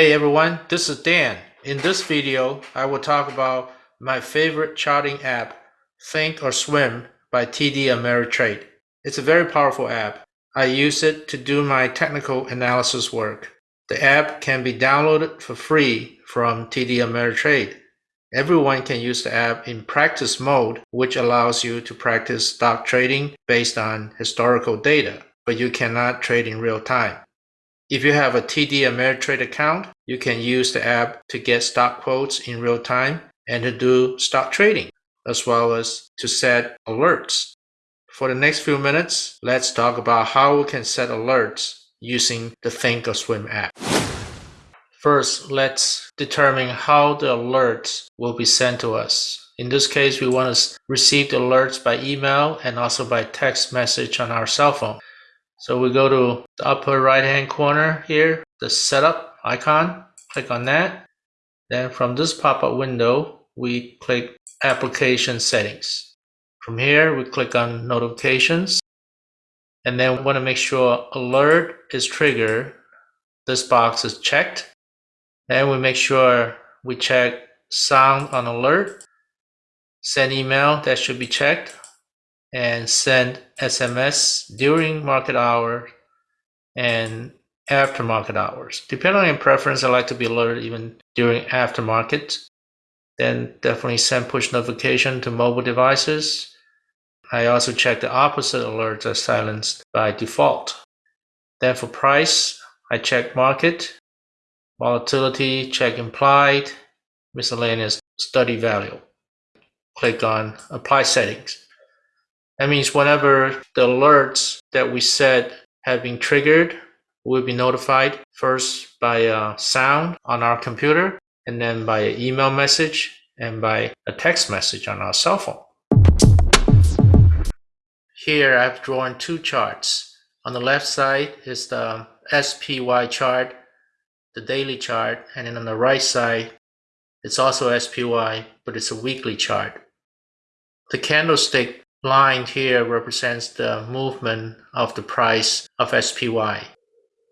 Hey everyone, this is Dan. In this video, I will talk about my favorite charting app, Think or Swim by TD Ameritrade. It's a very powerful app. I use it to do my technical analysis work. The app can be downloaded for free from TD Ameritrade. Everyone can use the app in practice mode, which allows you to practice stock trading based on historical data, but you cannot trade in real time. If you have a TD Ameritrade account, you can use the app to get stock quotes in real time and to do stock trading, as well as to set alerts. For the next few minutes, let's talk about how we can set alerts using the Think or Swim app. First, let's determine how the alerts will be sent to us. In this case, we want to receive the alerts by email and also by text message on our cell phone. So we go to the upper right hand corner here, the setup icon, click on that. Then from this pop-up window, we click application settings. From here, we click on notifications. And then we want to make sure alert is triggered. This box is checked. Then we make sure we check sound on alert. Send email, that should be checked and send SMS during market hour and after market hours. Depending on your preference, I like to be alerted even during after market. Then definitely send push notification to mobile devices. I also check the opposite alerts are silenced by default. Then for price, I check market, volatility, check implied, miscellaneous study value. Click on apply settings. That means whenever the alerts that we set have been triggered, we'll be notified first by a sound on our computer, and then by an email message, and by a text message on our cell phone. Here I've drawn two charts. On the left side is the um, SPY chart, the daily chart, and then on the right side, it's also SPY, but it's a weekly chart. The candlestick line here represents the movement of the price of SPY.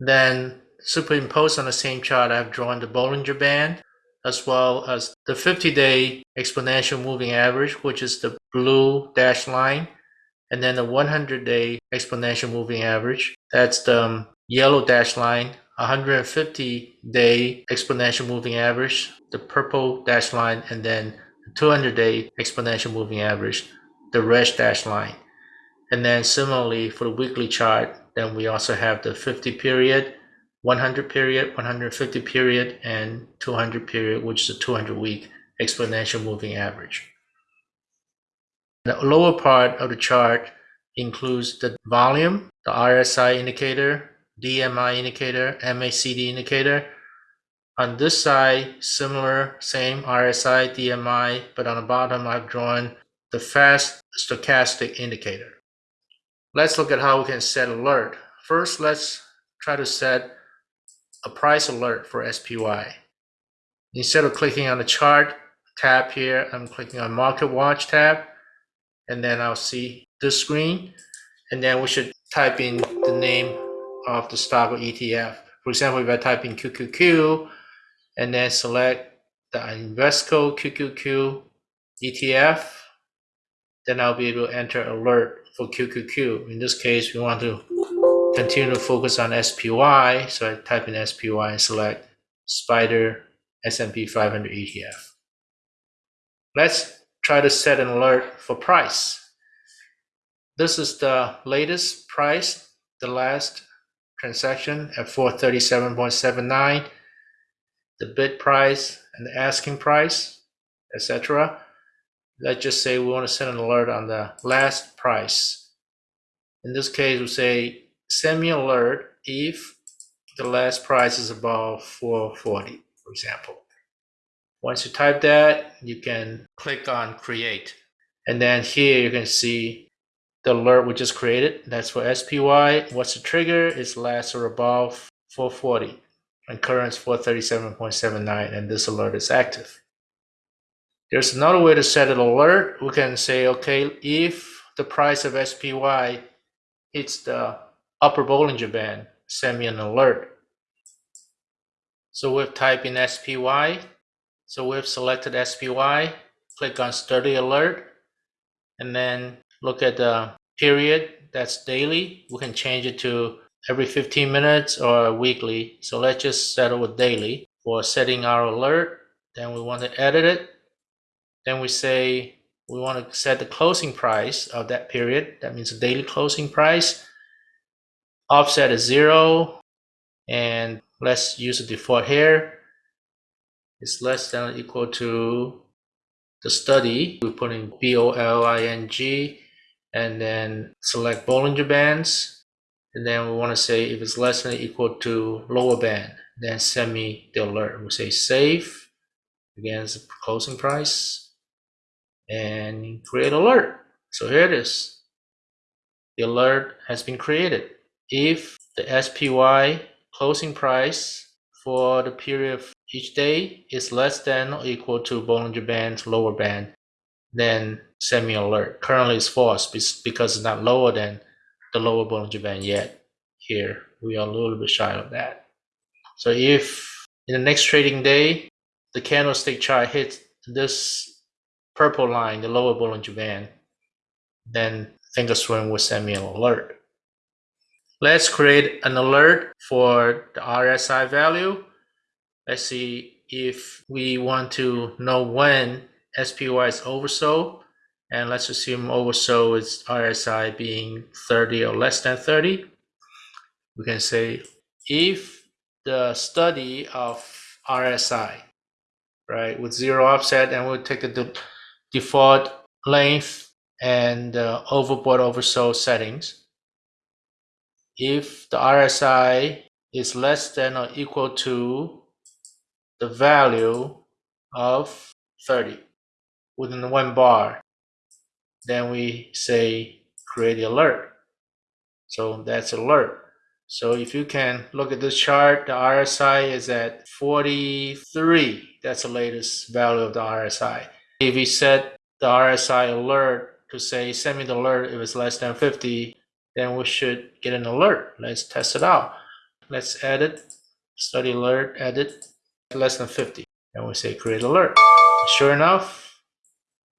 Then superimposed on the same chart, I've drawn the Bollinger Band as well as the 50-day exponential moving average, which is the blue dashed line, and then the 100-day exponential moving average. That's the um, yellow dashed line, 150-day exponential moving average, the purple dashed line, and then 200-day exponential moving average, the red dash line. And then similarly for the weekly chart, then we also have the 50 period, 100 period, 150 period, and 200 period, which is a 200 week exponential moving average. The lower part of the chart includes the volume, the RSI indicator, DMI indicator, MACD indicator. On this side, similar, same RSI, DMI, but on the bottom I've drawn the fast stochastic indicator. Let's look at how we can set alert. First, let's try to set a price alert for SPY. Instead of clicking on the chart tab here, I'm clicking on market watch tab, and then I'll see this screen. And then we should type in the name of the stock or ETF. For example, if I type in QQQ and then select the Invesco QQQ ETF, then I'll be able to enter alert for QQQ. In this case, we want to continue to focus on SPY. So I type in SPY and select SPDR S&P 500 ETF. Let's try to set an alert for price. This is the latest price, the last transaction at 437.79, the bid price and the asking price, etc let's just say we want to send an alert on the last price. In this case, we say send me an alert if the last price is above 440, for example. Once you type that, you can click on create. And then here you can see the alert we just created. That's for SPY. What's the trigger? It's less or above 440 and current is 437.79 and this alert is active. There's another way to set an alert. We can say, okay, if the price of SPY hits the upper Bollinger Band, send me an alert. So we've typed in SPY. So we've selected SPY, click on study alert, and then look at the period that's daily. We can change it to every 15 minutes or weekly. So let's just settle with daily for setting our alert. Then we want to edit it. Then we say we want to set the closing price of that period. That means the daily closing price. Offset is zero. And let's use the default here. It's less than or equal to the study. We put in B-O-L-I-N-G and then select Bollinger Bands. And then we want to say if it's less than or equal to lower band, then send me the alert. We say save. Again, it's the closing price and create alert. So here it is. The alert has been created. If the SPY closing price for the period of each day is less than or equal to Bollinger Band's lower band, then send me alert. Currently it's false because it's not lower than the lower Bollinger Band yet. Here, we are a little bit shy of that. So if in the next trading day, the candlestick chart hits this purple line, the lower Bollinger Band, then Thinkorswim will send me an alert. Let's create an alert for the RSI value. Let's see if we want to know when SPY is oversold. And let's assume oversold is RSI being 30 or less than 30. We can say if the study of RSI, right, with zero offset, and we'll take the default length and uh, overbought oversold settings. If the RSI is less than or equal to the value of 30 within one bar, then we say create the alert. So that's alert. So if you can look at this chart, the RSI is at 43. That's the latest value of the RSI. If we set the RSI alert to say send me the alert if it's less than 50, then we should get an alert. Let's test it out. Let's edit, study alert, edit, less than 50. And we say create alert. Sure enough,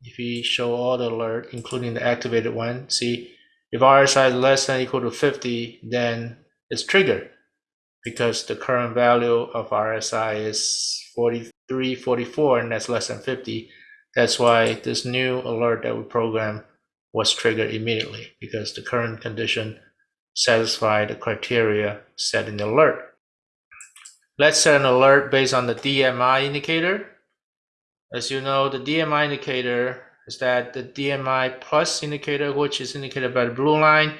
if we show all the alert, including the activated one, see if RSI is less than equal to 50, then it's triggered because the current value of RSI is 43, 44, and that's less than 50. That's why this new alert that we program was triggered immediately because the current condition satisfied the criteria set in the alert. Let's set an alert based on the DMI indicator. As you know, the DMI indicator is that the DMI plus indicator, which is indicated by the blue line,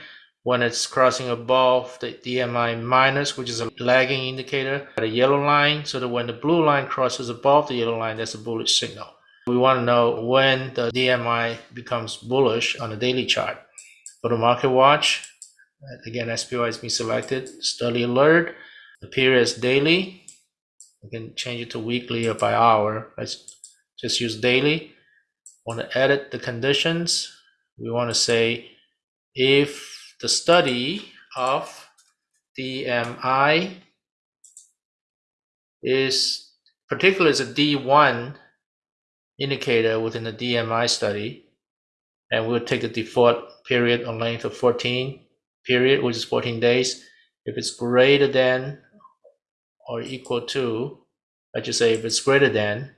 when it's crossing above the DMI minus, which is a lagging indicator, the yellow line, so that when the blue line crosses above the yellow line, that's a bullish signal. We want to know when the DMI becomes bullish on the daily chart. Go to Market Watch. Again, SPY has been selected. Study Alert. The period is daily. We can change it to weekly or by hour. Let's just use daily. Want to edit the conditions. We want to say if the study of DMI is particularly is a D1 indicator within the DMI study, and we'll take the default period on length of 14 period, which is 14 days. If it's greater than or equal to, let's just say if it's greater than,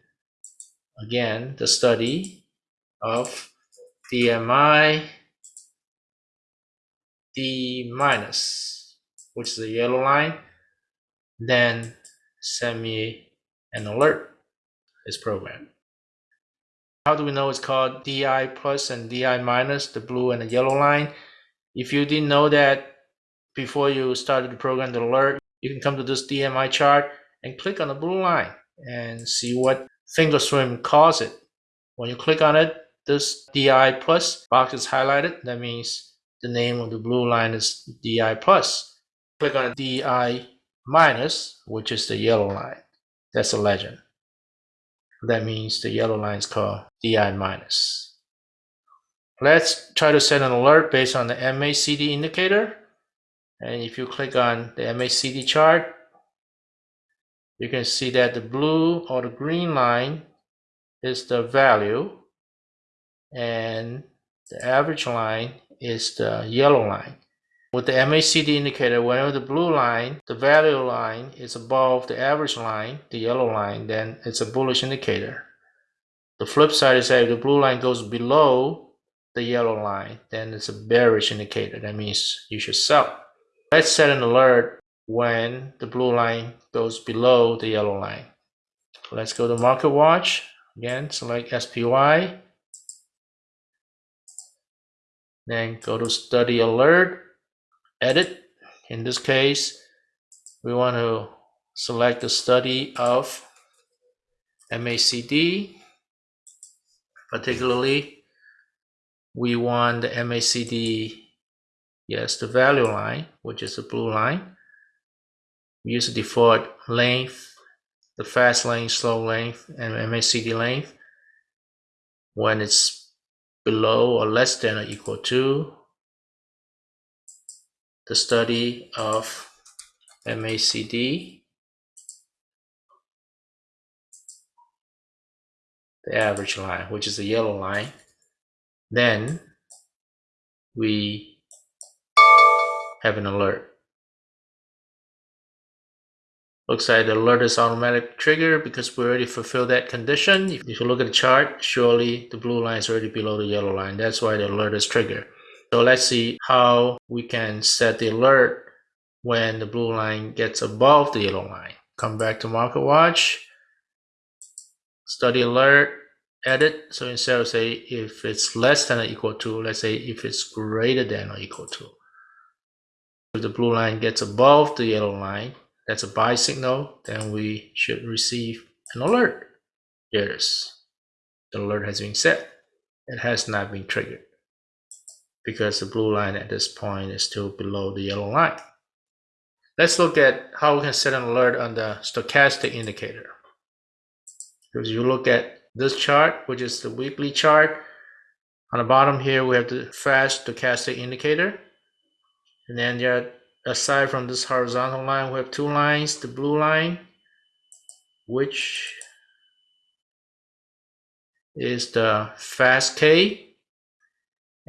again, the study of DMI D minus, which is the yellow line, then send me an alert, this program. How do we know it's called DI plus and DI minus, the blue and the yellow line? If you didn't know that before you started the program the alert, you can come to this DMI chart and click on the blue line and see what Thinkorswim calls it. When you click on it, this DI plus box is highlighted. That means the name of the blue line is DI plus. Click on DI minus, which is the yellow line. That's a legend. That means the yellow line is called DI minus. Let's try to set an alert based on the MACD indicator. And if you click on the MACD chart, you can see that the blue or the green line is the value and the average line is the yellow line. With the MACD indicator, whenever the blue line, the value line is above the average line, the yellow line, then it's a bullish indicator. The flip side is that if the blue line goes below the yellow line, then it's a bearish indicator. That means you should sell. Let's set an alert when the blue line goes below the yellow line. Let's go to Market Watch. Again, select SPY. Then go to Study Alert, Edit. In this case, we want to select the study of MACD. Particularly, we want the MACD, yes, the value line, which is the blue line. We use the default length, the fast length, slow length, and MACD length. When it's below or less than or equal to the study of MACD, the average line, which is the yellow line, then we have an alert. Looks like the alert is automatic trigger because we already fulfilled that condition. If you look at the chart, surely the blue line is already below the yellow line. That's why the alert is triggered. So let's see how we can set the alert when the blue line gets above the yellow line. Come back to Market Watch, study alert, edit. So instead of say if it's less than or equal to, let's say if it's greater than or equal to. If the blue line gets above the yellow line, that's a buy signal, then we should receive an alert. There it is. The alert has been set. It has not been triggered because the blue line at this point is still below the yellow line. Let's look at how we can set an alert on the stochastic indicator. Because you look at this chart, which is the weekly chart, on the bottom here we have the fast stochastic indicator. And then aside from this horizontal line, we have two lines, the blue line, which is the fast K,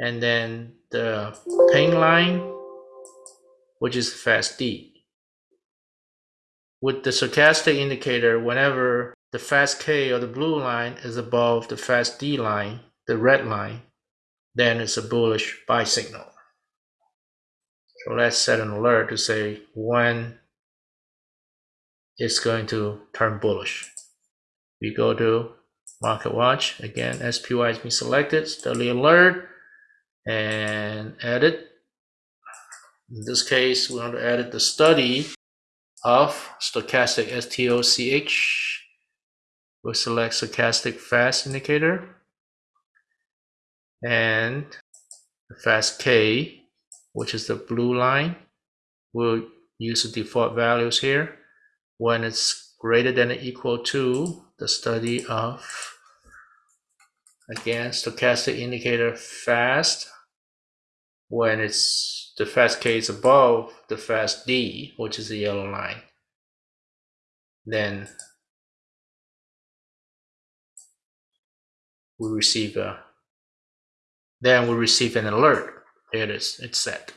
and then the pink line, which is fast D. With the stochastic indicator, whenever the fast K or the blue line is above the fast D line, the red line, then it's a bullish buy signal. So let's set an alert to say when it's going to turn bullish. We go to market watch again SPY has been selected study alert and edit in this case we want to edit the study of stochastic STOCH we'll select stochastic fast indicator and the fast K which is the blue line. We'll use the default values here. When it's greater than or equal to the study of, again, stochastic indicator fast. When it's the fast K is above the fast D, which is the yellow line, then we receive a then we receive an alert there it is, it's set.